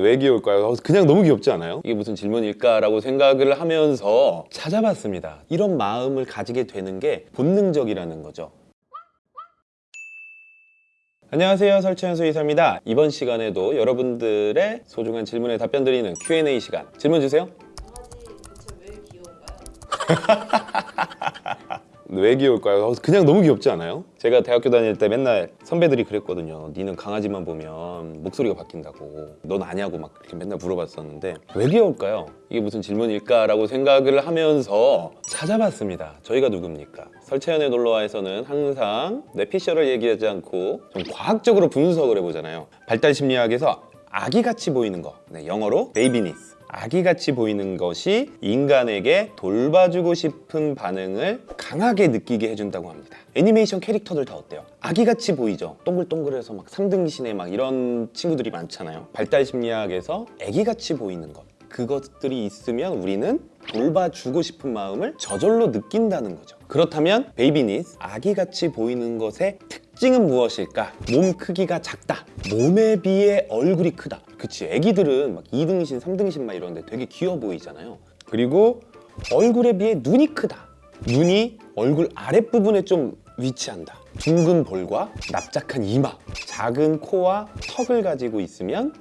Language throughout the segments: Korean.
왜 귀여울까요? 그냥 너무 귀엽지 않아요? 이게 무슨 질문일까라고 생각을 하면서 찾아봤습니다. 이런 마음을 가지게 되는 게 본능적이라는 거죠. 안녕하세요 설채현 수의사입니다 이번 시간에도 여러분들의 소중한 질문에 답변 드리는 Q&A 시간 질문 주세요 강아지 대체 왜 귀여운가요? 왜 귀여울까요? 그냥 너무 귀엽지 않아요? 제가 대학교 다닐 때 맨날 선배들이 그랬거든요 니는 강아지만 보면 목소리가 바뀐다고 넌 아냐고 막 이렇게 맨날 물어봤었는데 왜 귀여울까요? 이게 무슨 질문일까 라고 생각을 하면서 찾아봤습니다 저희가 누굽니까? 설채연의 놀러와에서는 항상 뇌피셜을 얘기하지 않고 좀 과학적으로 분석을 해보잖아요 발달 심리학에서 아기같이 보이는 거 네, 영어로 babyness 아기같이 보이는 것이 인간에게 돌봐주고 싶은 반응을 강하게 느끼게 해준다고 합니다. 애니메이션 캐릭터들 다 어때요? 아기같이 보이죠? 동글동글해서 막 삼등신에 막 이런 친구들이 많잖아요. 발달 심리학에서 아기같이 보이는 것. 그것들이 있으면 우리는 돌봐주고 싶은 마음을 저절로 느낀다는 거죠. 그렇다면 babyness, 아기같이 보이는 것의 특 징은 무엇일까? 몸 크기가 작다. 몸에 비해 얼굴이 크다. 그치, 애기들은 막 2등신, 3등신 막 이러는데 되게 귀여워 보이잖아요. 그리고 얼굴에 비해 눈이 크다. 눈이 얼굴 아랫부분에 좀 위치한다. 둥근 볼과 납작한 이마, 작은 코와 턱을 가지고 있으면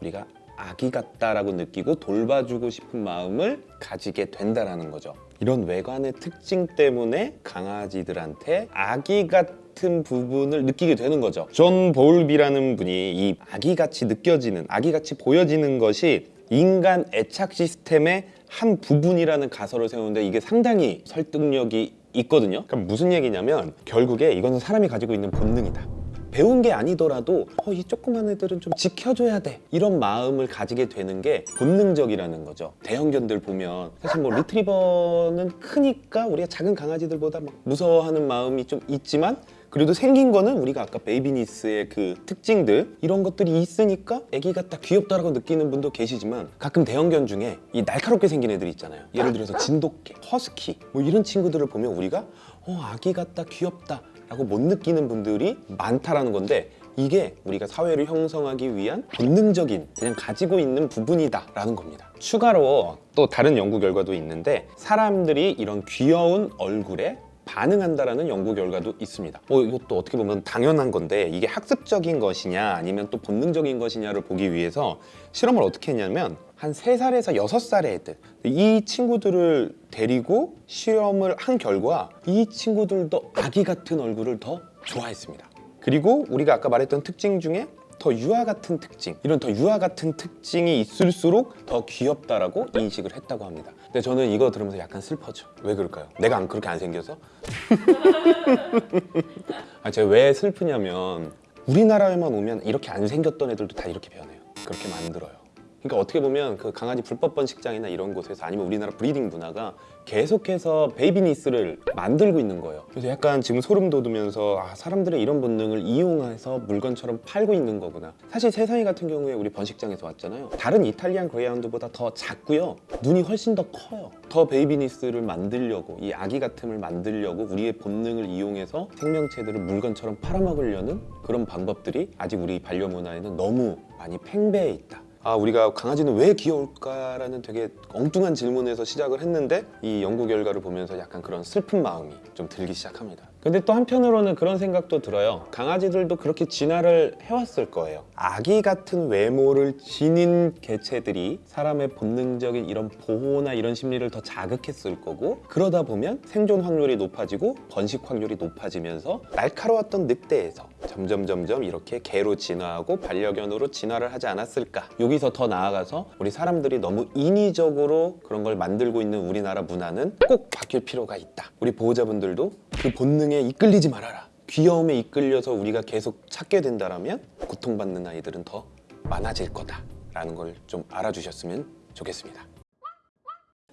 우리가 아기 같다라고 느끼고 돌봐주고 싶은 마음을 가지게 된다라는 거죠. 이런 외관의 특징 때문에 강아지들한테 아기 같 은 부분을 느끼게 되는 거죠. 존 볼비라는 분이 이 아기같이 느껴지는, 아기같이 보여지는 것이 인간 애착 시스템의 한 부분이라는 가설을 세우는데 이게 상당히 설득력이 있거든요. 그럼 무슨 얘기냐면 결국에 이거는 사람이 가지고 있는 본능이다. 배운 게 아니더라도 어, 이 조그만 애들은 좀 지켜줘야 돼 이런 마음을 가지게 되는 게 본능적이라는 거죠 대형견들 보면 사실 뭐 리트리버는 크니까 우리가 작은 강아지들보다 막 무서워하는 마음이 좀 있지만 그래도 생긴 거는 우리가 아까 베이비니스의 그 특징들 이런 것들이 있으니까 애기 같다 귀엽다라고 느끼는 분도 계시지만 가끔 대형견 중에 이 날카롭게 생긴 애들 있잖아요. 예를 들어서 진돗개, 허스키 뭐 이런 친구들을 보면 우리가 어 아기 같다 귀엽다 라고 못 느끼는 분들이 많다라는 건데 이게 우리가 사회를 형성하기 위한 본능적인 그냥 가지고 있는 부분이다 라는 겁니다. 추가로 또 다른 연구 결과도 있는데 사람들이 이런 귀여운 얼굴에 반응한다라는 연구 결과도 있습니다. 어, 이것도 어떻게 보면 당연한 건데 이게 학습적인 것이냐 아니면 또 본능적인 것이냐를 보기 위해서 실험을 어떻게 했냐면 한 3살에서 6살의 애들 이 친구들을 데리고 실험을 한 결과 이 친구들도 아기 같은 얼굴을 더 좋아했습니다. 그리고 우리가 아까 말했던 특징 중에 더 유아 같은 특징 이런 더 유아 같은 특징이 있을수록 더 귀엽다라고 인식을 했다고 합니다 근데 저는 이거 들으면서 약간 슬퍼져 왜 그럴까요? 내가 안 그렇게 안 생겨서? 아, 제가 왜 슬프냐면 우리나라에만 오면 이렇게 안 생겼던 애들도 다 이렇게 변해요 그렇게 만들어요 그러니까 어떻게 보면 그 강아지 불법 번식장이나 이런 곳에서 아니면 우리나라 breeding 문화가 계속해서 babyness를 만들고 있는 거예요. 그래서 약간 지금 소름 돋으면서 아, 사람들의 이런 본능을 이용해서 물건처럼 팔고 있는 거구나. 사실 세상이 같은 경우에 우리 번식장에서 왔잖아요. 다른 이탈리안 그레이하운드보다 더 작고요. 눈이 훨씬 더 커요. 더 babyness를 만들려고 이 아기 같음을 만들려고 우리의 본능을 이용해서 생명체들을 물건처럼 팔아먹으려는 그런 방법들이 아직 우리 반려 문화에는 너무 많이 팽배해 있다 아 우리가 강아지는 왜 귀여울까라는 되게 엉뚱한 질문에서 시작을 했는데 이 연구 결과를 보면서 약간 그런 슬픈 마음이 좀 들기 시작합니다. 근데 또 한편으로는 그런 생각도 들어요. 강아지들도 그렇게 진화를 해왔을 거예요. 아기 같은 외모를 지닌 개체들이 사람의 본능적인 이런 보호나 이런 심리를 더 자극했을 거고 그러다 보면 생존 확률이 높아지고 번식 확률이 높아지면서 날카로웠던 늑대에서 점점 점점 이렇게 개로 진화하고 반려견으로 진화를 하지 않았을까. 여기서 더 나아가서 우리 사람들이 너무 인위적으로 그런 걸 만들고 있는 우리나라 문화는 꼭 바뀔 필요가 있다. 우리 보호자분들도 그 본능에 이끌리지 말아라. 귀여움에 이끌려서 우리가 계속 찾게 된다면 고통받는 아이들은 더 많아질 거다 라는 걸 좀 알아주셨으면 좋겠습니다.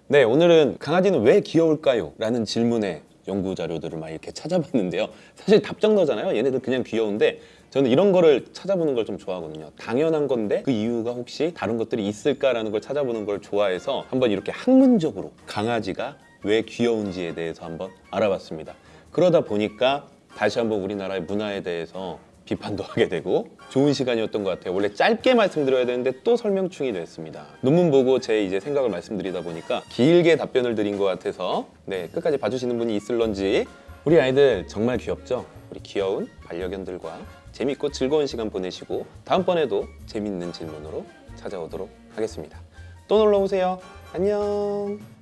네 오늘은 강아지는 왜 귀여울까요? 라는 질문에 연구 자료들을 막 이렇게 찾아봤는데요. 사실 답정너잖아요. 얘네들 그냥 귀여운데 저는 이런 거를 찾아보는 걸 좀 좋아하거든요. 당연한 건데 그 이유가 혹시 다른 것들이 있을까라는 걸 찾아보는 걸 좋아해서 한번 이렇게 학문적으로 강아지가 왜 귀여운지에 대해서 한번 알아봤습니다. 그러다 보니까 다시 한번 우리나라의 문화에 대해서 비판도 하게 되고 좋은 시간이었던 것 같아요. 원래 짧게 말씀드려야 되는데 또 설명충이 됐습니다. 논문 보고 제 이제 생각을 말씀드리다 보니까 길게 답변을 드린 것 같아서 네 끝까지 봐주시는 분이 있을런지 우리 아이들 정말 귀엽죠? 우리 귀여운 반려견들과 재밌고 즐거운 시간 보내시고 다음번에도 재밌는 질문으로 찾아오도록 하겠습니다. 또 놀러 오세요. 안녕.